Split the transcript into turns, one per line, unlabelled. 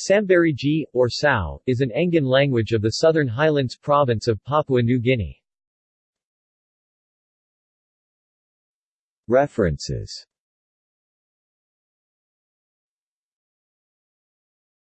Sambarigi, or Sao, is an Engan language of the Southern Highlands province of Papua New Guinea. References